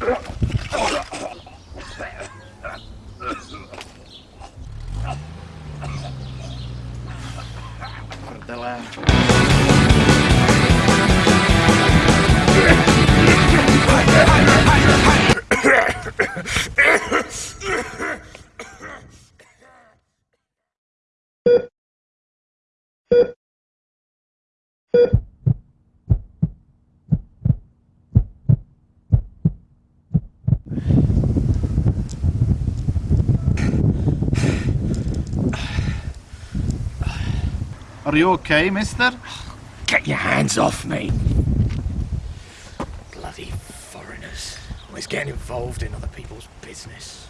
you. Are you okay, mister? Get your hands off me! Bloody foreigners. Always getting involved in other people's business.